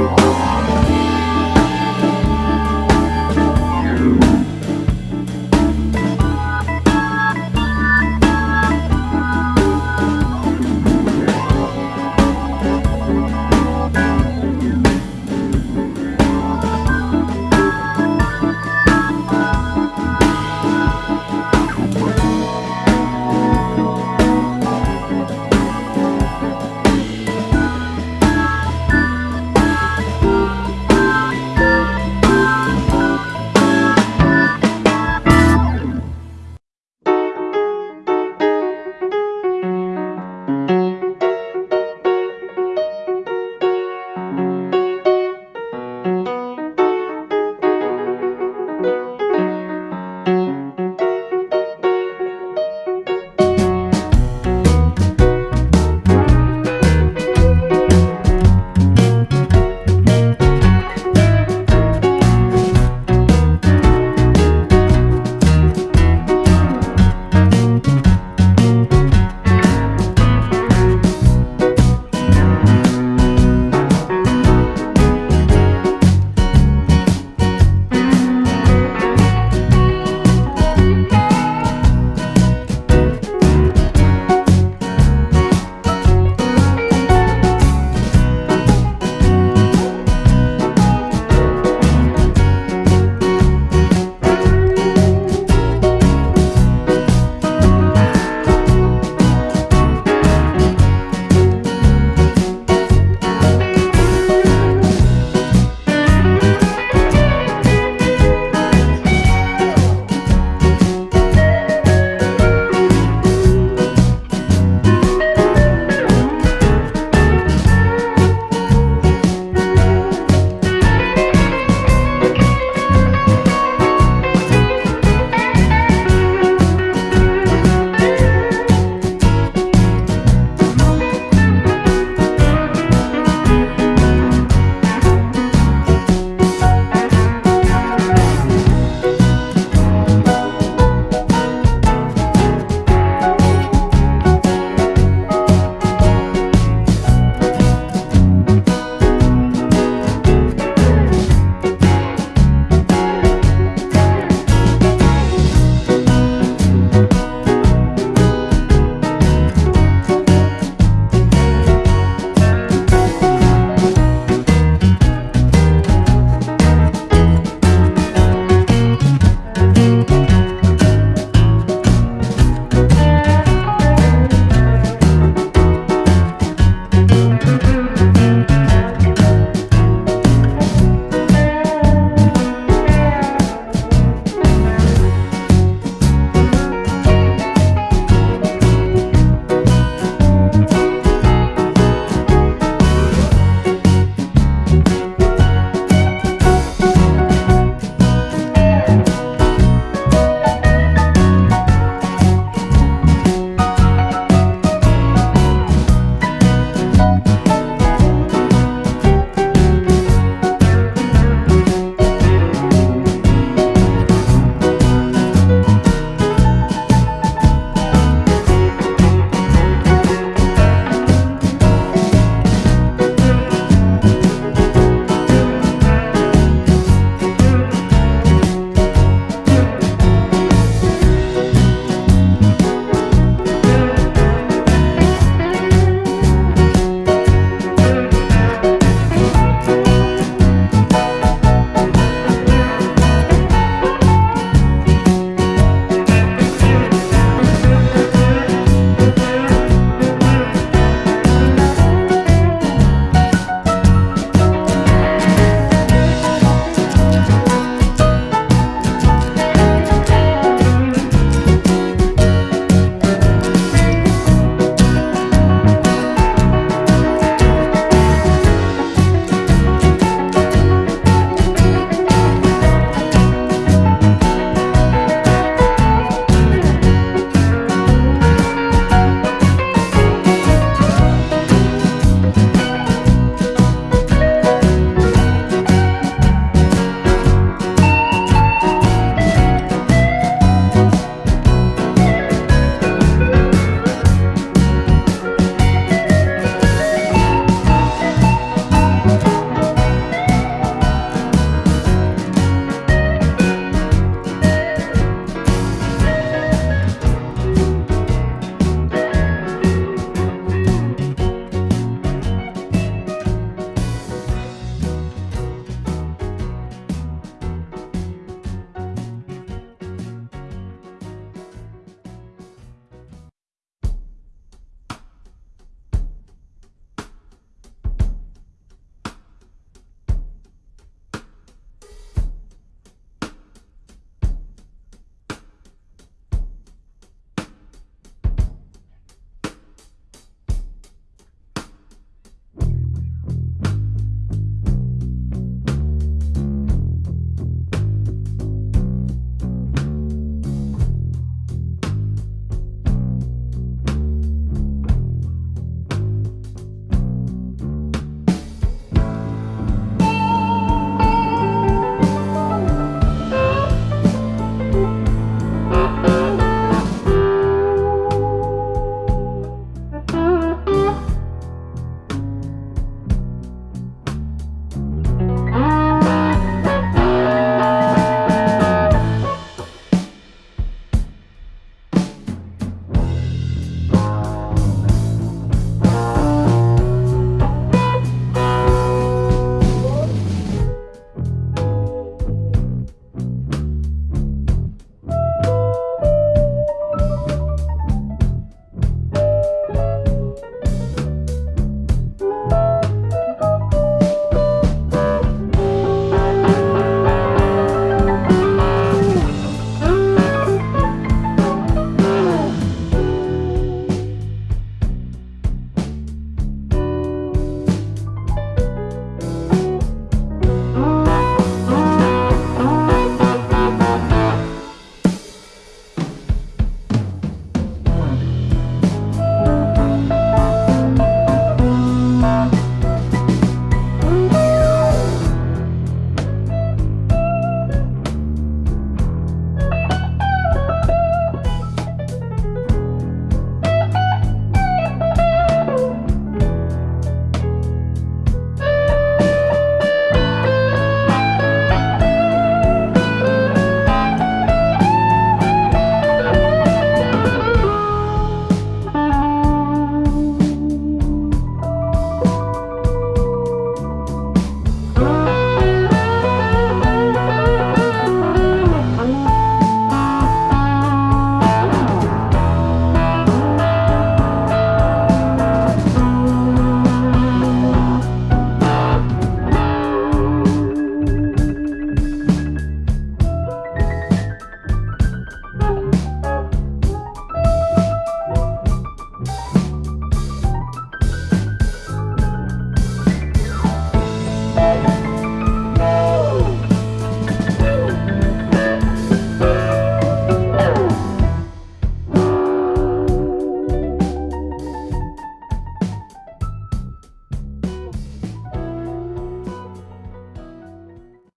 Oh.